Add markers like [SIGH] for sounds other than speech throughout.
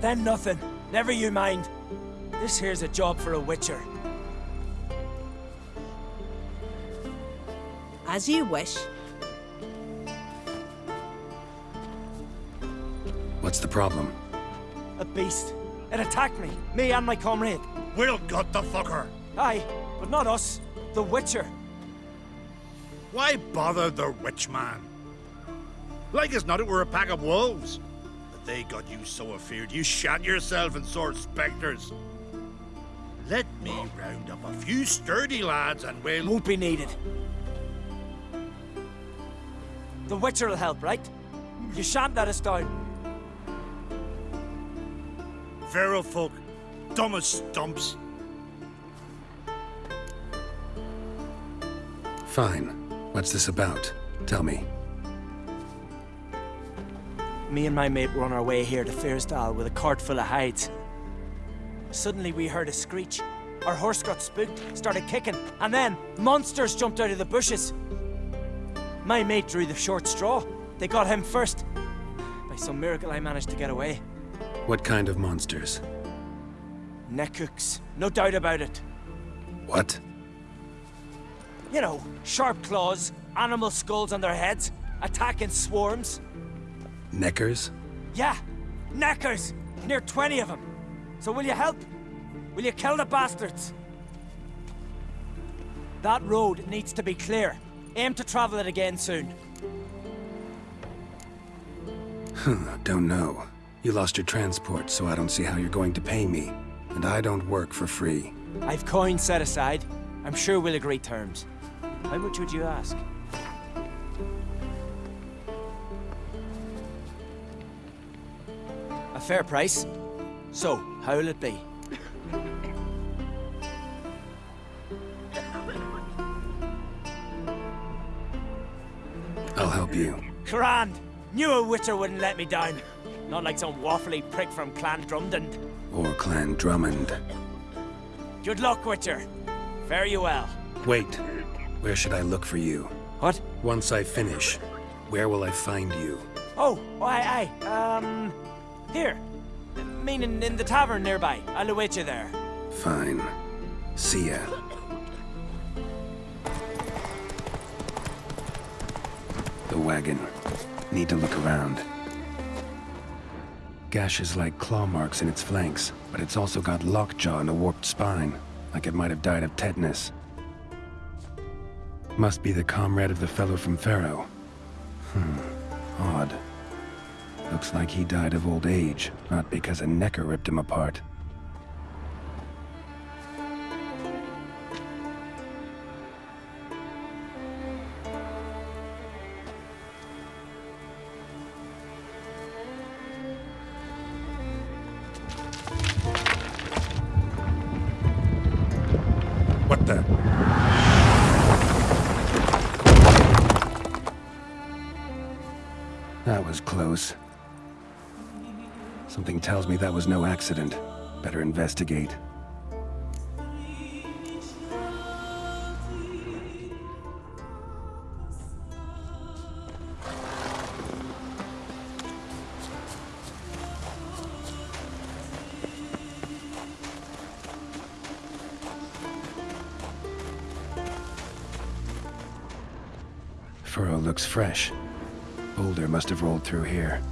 Then nothing. Never you mind. This here's a job for a witcher. As you wish. What's the problem? A beast. It attacked me. Me and my comrade. We'll gut the fucker. Aye, but not us. The Witcher. Why bother the witch man? Like as not it were a pack of wolves. But they got you so afeard you shat yourself and saw spectres. Let me round up a few sturdy lads and we'll... Won't be needed. The Witcher will help, right? You shan't let us down. Feral folk, dumb as stumps. Fine. What's this about? Tell me. Me and my mate were on our way here to Fyresdal with a cart full of hides. Suddenly we heard a screech. Our horse got spooked, started kicking, and then monsters jumped out of the bushes. My mate drew the short straw. They got him first. By some miracle I managed to get away. What kind of monsters? Necooks, no doubt about it. What? You know, sharp claws, animal skulls on their heads, attacking swarms. Neckers? Yeah, neckers! Near 20 of them. So will you help? Will you kill the bastards? That road needs to be clear. Aim to travel it again soon. don't know. You lost your transport, so I don't see how you're going to pay me. And I don't work for free. I've coin set aside. I'm sure we'll agree terms. How much would you ask? Fair price. So, how'll it be? I'll help you. Grand! Knew a witcher wouldn't let me down. Not like some waffly prick from Clan Drumdund. Or Clan Drummond. Good luck, Witcher. Fare you well. Wait. Where should I look for you? What? Once I finish, where will I find you? Oh, oh aye, aye. Um, here. Meaning in the tavern nearby. I'll await you there. Fine. See ya. The wagon. Need to look around. Gashes like claw marks in its flanks, but it's also got lockjaw and a warped spine, like it might have died of tetanus. Must be the comrade of the fellow from Pharaoh. Hmm, odd. Looks like he died of old age, not because a necker ripped him apart. What the? That was close. Something tells me that was no accident. Better investigate. Furrow looks fresh. Boulder must have rolled through here.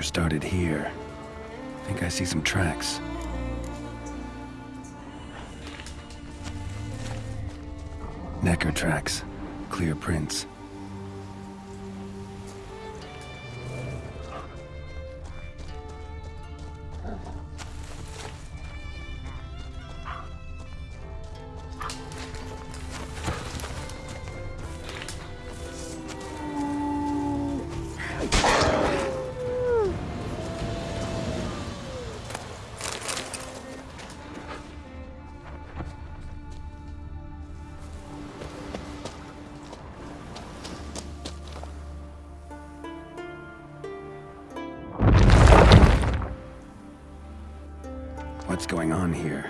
Started here. I Think I see some tracks. Necker tracks. Clear prints. Here?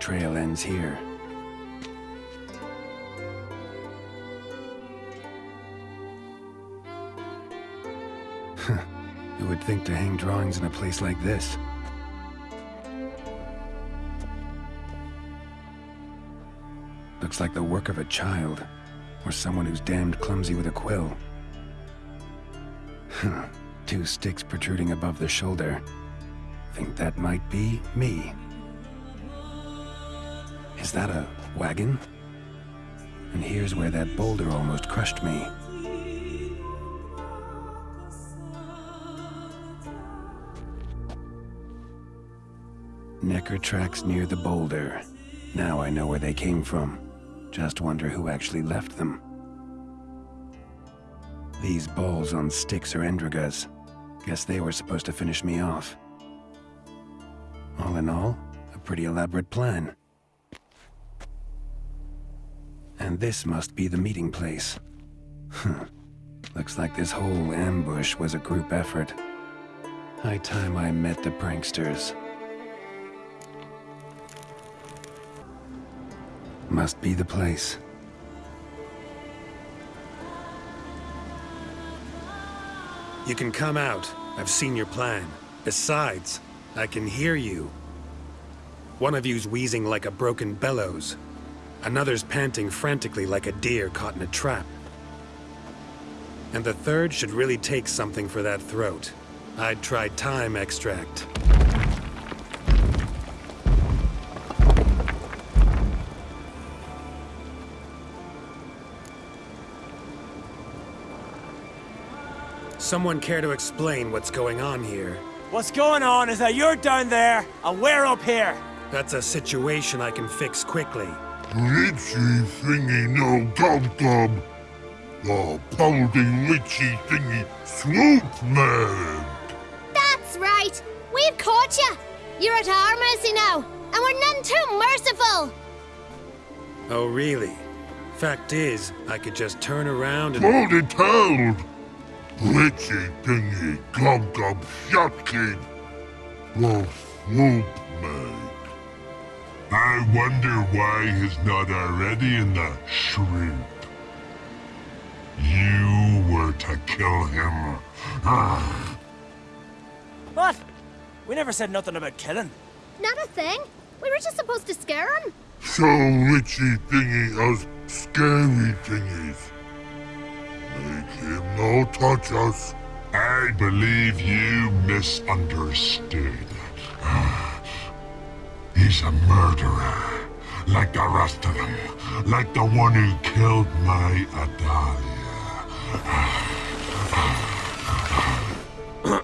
Trail ends here. [LAUGHS] you would think to hang drawings in a place like this? Looks like the work of a child, or someone who's damned clumsy with a quill. [LAUGHS] Two sticks protruding above the shoulder. Think that might be me. Is that a wagon? And here's where that boulder almost crushed me. Necker tracks near the boulder. Now I know where they came from. Just wonder who actually left them. These balls on sticks are Endregas. Guess they were supposed to finish me off. All in all, a pretty elaborate plan. And this must be the meeting place. Looks like this whole ambush was a group effort. High time I met the pranksters. Must be the place. You can come out. I've seen your plan. Besides, I can hear you. One of you's wheezing like a broken bellows. Another's panting frantically like a deer caught in a trap. And the third should really take something for that throat. I'd try thyme extract. Someone care to explain what's going on here? What's going on is that you're down there, and we're up here. That's a situation I can fix quickly. Litchy thingy no gob gob. The pounding litchy thingy swoop man. That's right. We've caught you. You're at our mercy now, and we're none too merciful. Oh, really? Fact is, I could just turn around and... Hold it held. Litchy thingy gob gob shotkin. The swoop man. I wonder why he's not already in the shrimp. You were to kill him. [SIGHS] What? We never said nothing about killing. Not a thing. We were just supposed to scare him. So witchy thingy us scary thingies. Make him no touch us. I believe you misunderstood. He's a murderer, like the rest of them, like the one who killed my Adalia.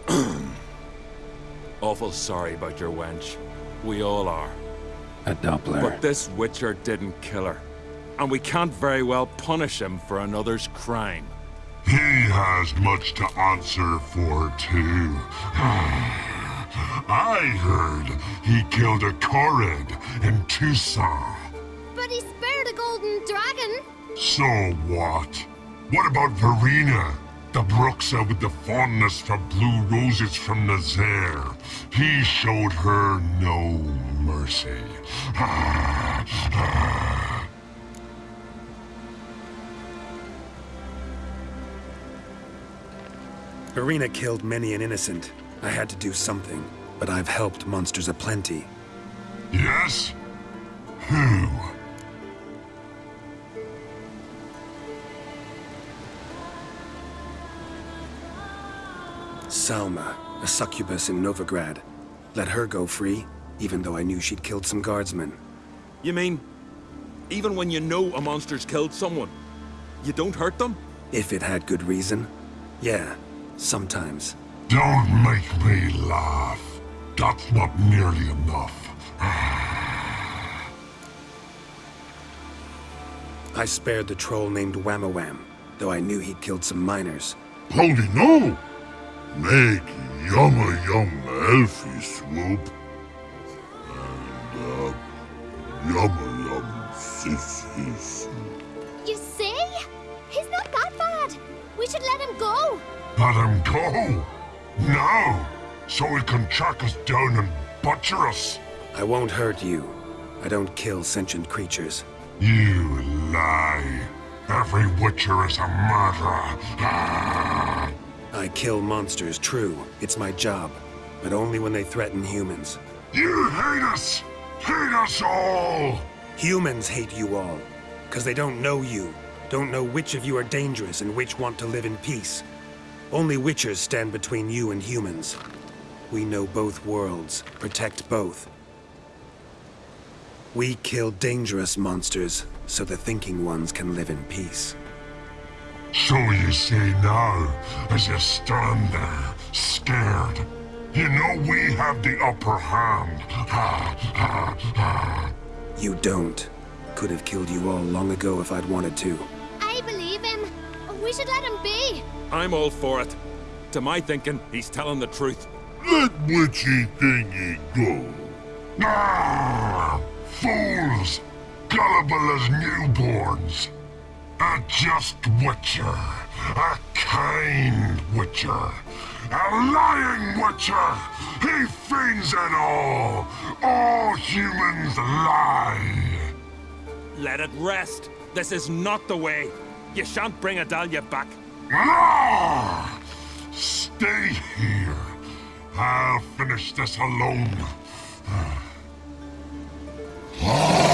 [CLEARS THROAT] Awful sorry about your wench. We all are. A Doppler. But this Witcher didn't kill her. And we can't very well punish him for another's crime. He has much to answer for, too. [SIGHS] I heard he killed a Korid in Toussaint. But he spared a golden dragon. So what? What about Vereena? The Bruxa with the fondness for blue roses from Nazair. He showed her no mercy. Vereena killed many an innocent. I had to do something, but I've helped monsters aplenty. yes? Who? Salma, a succubus in Novigrad. Let her go free, even though I knew she'd killed some guardsmen. You mean, even when you know a monster's killed someone, you don't hurt them? If it had good reason. Yeah, sometimes. Don't make me laugh. That's not nearly enough. I spared the troll named Whamawam, though I knew he'd killed some miners. Holy no! Make yumma yum elfie swoop. And, uh, yumma yum sissy soup. You see? He's not that bad. We should let him go. Let him go! Now! So he can track us down and butcher us! I won't hurt you. I don't kill sentient creatures. You lie! Every witcher is a murderer! Ah! I kill monsters, true. It's my job. But only when they threaten humans. You hate us! Hate us all! Humans hate you all. Because they don't know you. Don't know which of you are dangerous and which want to live in peace. Only Witchers stand between you and humans. We know both worlds, protect both. We kill dangerous monsters, so the thinking ones can live in peace. So you say now, as you stand there, scared. You know we have the upper hand. Ha, ha, ha. You don't. Could have killed you all long ago if I'd wanted to. I believe him. We should let him be. I'm all for it. To my thinking, he's telling the truth. Let witchy thingy go. Ah, fools! Gullible as newborns. A just witcher. A kind witcher. A lying witcher. He feigns it all. All humans lie. Let it rest. This is not the way. You shan't bring Adalia back. Ah! Stay here. I'll finish this alone. [SIGHS] Ah.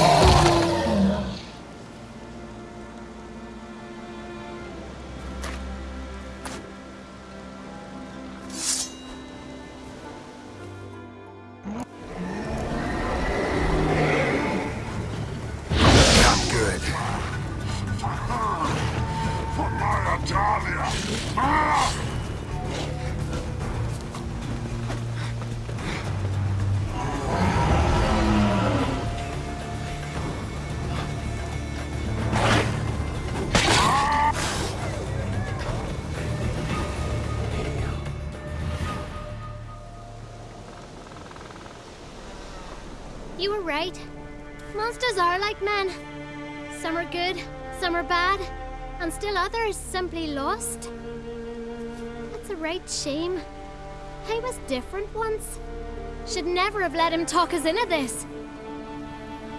You were right. Monsters are like men. Some are good, some are bad, and still others simply lost. That's a right shame. I was different once. Should never have let him talk us into this.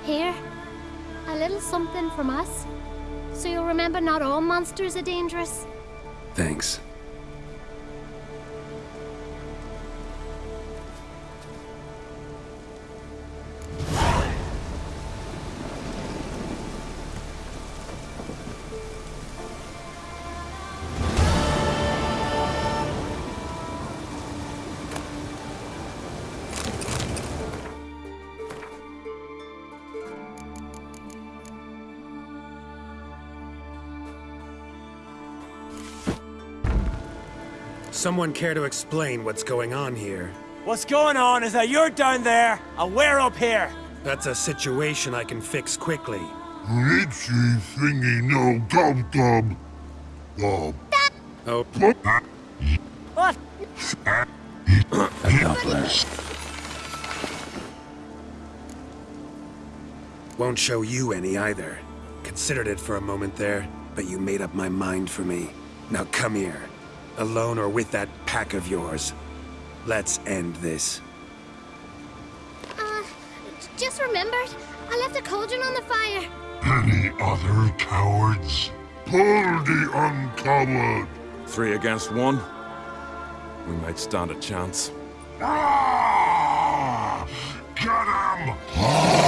Here, a little something from us. So you'll remember not all monsters are dangerous. Thanks. someone care to explain what's going on here? What's going on is that you're down there, and we're up here. That's a situation I can fix quickly. Glitchy thingy no gum gum. Oh. Oh. What? Accomplished. Won't show you any either. Considered it for a moment there, but you made up my mind for me. Now come here. Alone or with that pack of yours. Let's end this. Uh, just remembered. I left a cauldron on the fire. Any other cowards? Pull the uncovered! Three against one. We might stand a chance. Ah! Get him!